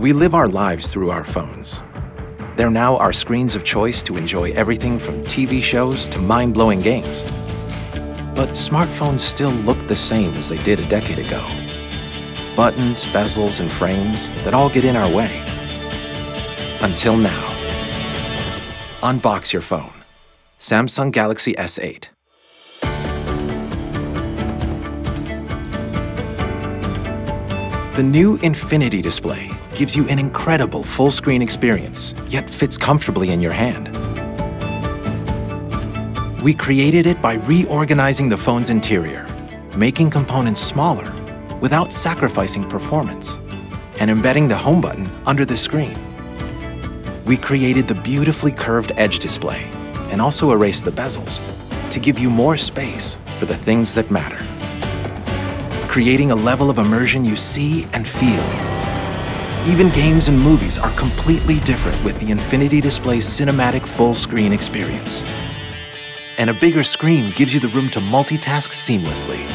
We live our lives through our phones. They're now our screens of choice to enjoy everything from TV shows to mind-blowing games. But smartphones still look the same as they did a decade ago. Buttons, bezels, and frames that all get in our way. Until now. Unbox your phone. Samsung Galaxy S8. The new Infinity display gives you an incredible full-screen experience, yet fits comfortably in your hand. We created it by reorganizing the phone's interior, making components smaller without sacrificing performance, and embedding the home button under the screen. We created the beautifully curved edge display and also erased the bezels to give you more space for the things that matter creating a level of immersion you see and feel. Even games and movies are completely different with the Infinity Display's cinematic full-screen experience. And a bigger screen gives you the room to multitask seamlessly.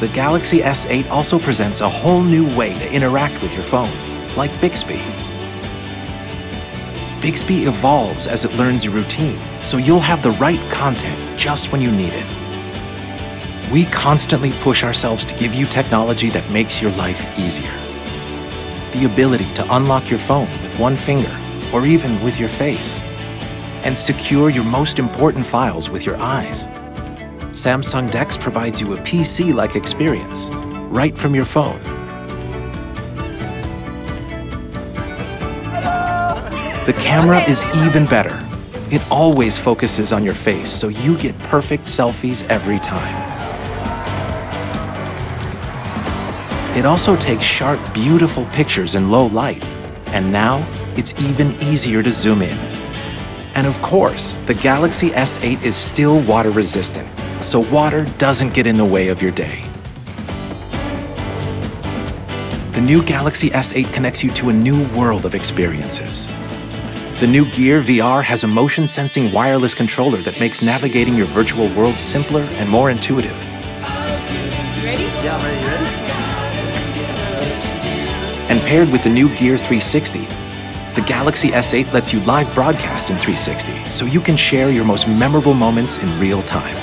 The Galaxy S8 also presents a whole new way to interact with your phone, like Bixby. Bixby evolves as it learns your routine, so you'll have the right content just when you need it. We constantly push ourselves to give you technology that makes your life easier. The ability to unlock your phone with one finger, or even with your face, and secure your most important files with your eyes. Samsung DeX provides you a PC-like experience, right from your phone. The camera is even better. It always focuses on your face, so you get perfect selfies every time. It also takes sharp, beautiful pictures in low light. And now, it's even easier to zoom in. And of course, the Galaxy S8 is still water resistant, so water doesn't get in the way of your day. The new Galaxy S8 connects you to a new world of experiences. The new Gear VR has a motion-sensing wireless controller that makes navigating your virtual world simpler and more intuitive. You ready? Yeah, I'm ready. You ready? And paired with the new Gear 360, the Galaxy S8 lets you live broadcast in 360 so you can share your most memorable moments in real time.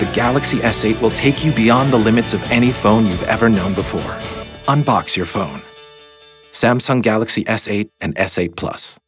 The Galaxy S8 will take you beyond the limits of any phone you've ever known before. Unbox your phone. Samsung Galaxy S8 and S8 Plus.